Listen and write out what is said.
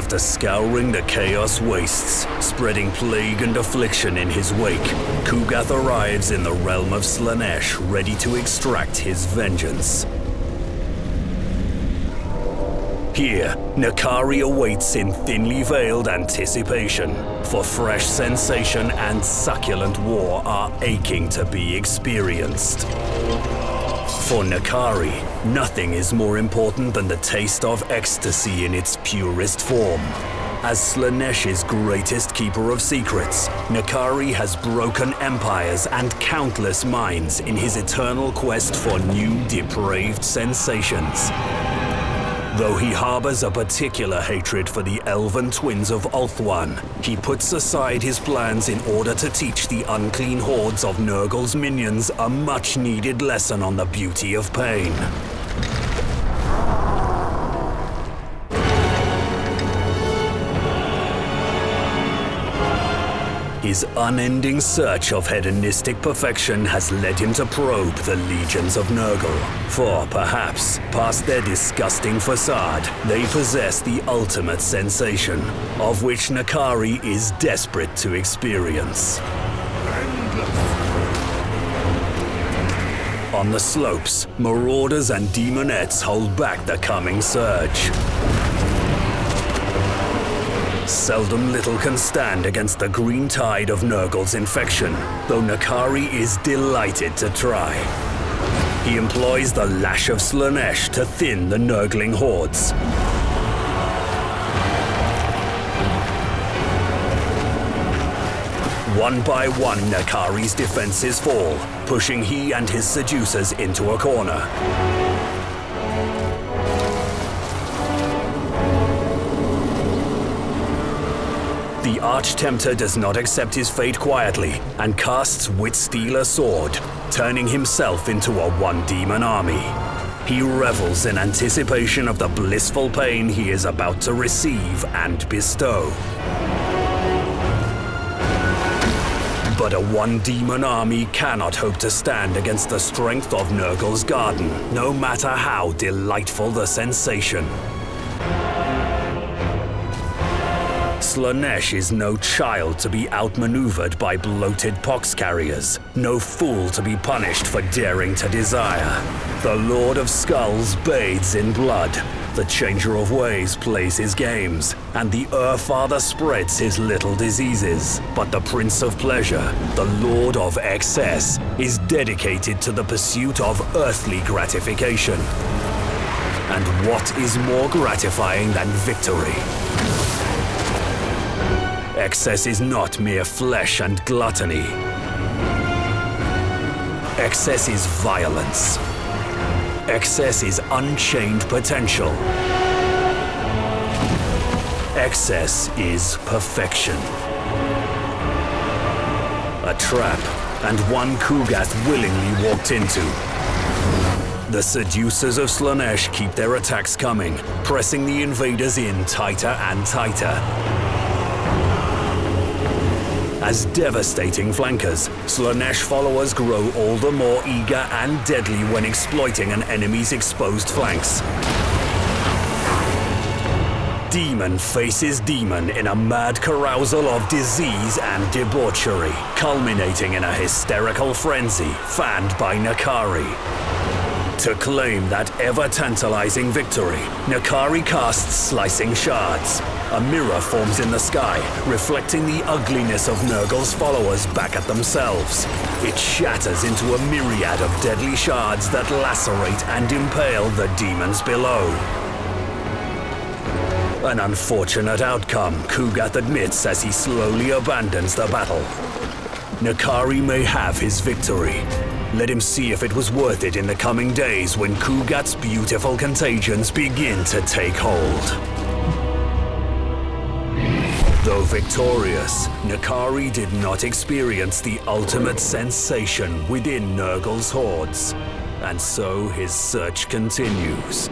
after scouring the Chaos Wastes, spreading plague and affliction in his wake, Kugath arrives in the realm of Slaanesh ready to extract his vengeance. Here, N'Kari awaits in thinly veiled anticipation, for fresh sensation and succulent war are aching to be experienced. For N'Kari, nothing is more important than the taste of ecstasy in its purest form. As Slaanesh's greatest keeper of secrets, N'Kari has broken empires and countless minds in his eternal quest for new depraved sensations. Though he harbors a particular hatred for the elven twins of Ulthuan, he puts aside his plans in order to teach the unclean hordes of Nurgle's minions a much-needed lesson on the beauty of pain. His unending search of hedonistic perfection has led him to probe the legions of Nurgle. For perhaps, past their disgusting facade, they possess the ultimate sensation, of which N'Kari is desperate to experience. On the slopes, marauders and demonettes hold back the coming surge. Seldom little can stand against the green tide of Nurgle's infection, though N'Kari is delighted to try. He employs the Lash of Slaanesh to thin the Nurgling hordes. One by one, N'Kari's defenses fall, pushing he and his seducers into a corner. The Arch-Tempter does not accept his fate quietly and casts Witstealer Sword, turning himself into a one-demon army. He revels in anticipation of the blissful pain he is about to receive and bestow. But a one-demon army cannot hope to stand against the strength of Nurgle's Garden, no matter how delightful the sensation. Slaanesh is no child to be outmaneuvered by bloated pox carriers, no fool to be punished for daring to desire. The Lord of Skulls bathes in blood, the Changer of Ways plays his games, and the Urfather spreads his little diseases. But the Prince of Pleasure, the Lord of Excess, is dedicated to the pursuit of earthly gratification. And what is more gratifying than victory? Excess is not mere flesh and gluttony. Excess is violence. Excess is unchained potential. Excess is perfection. A trap, and one Kugath willingly walked into. The seducers of Slaanesh keep their attacks coming, pressing the invaders in tighter and tighter. As devastating flankers, Slaanesh followers grow all the more eager and deadly when exploiting an enemy's exposed flanks. Demon faces demon in a mad carousal of disease and debauchery, culminating in a hysterical frenzy fanned by N'Kari. To claim that ever-tantalizing victory, N'Kari casts Slicing Shards. A mirror forms in the sky, reflecting the ugliness of Nurgle's followers back at themselves. It shatters into a myriad of deadly shards that lacerate and impale the demons below. An unfortunate outcome, Kugath admits as he slowly abandons the battle. N'Kari may have his victory, let him see if it was worth it in the coming days when Kugath's beautiful contagions begin to take hold. Though victorious, N'Kari did not experience the ultimate sensation within Nurgle's hordes, and so his search continues.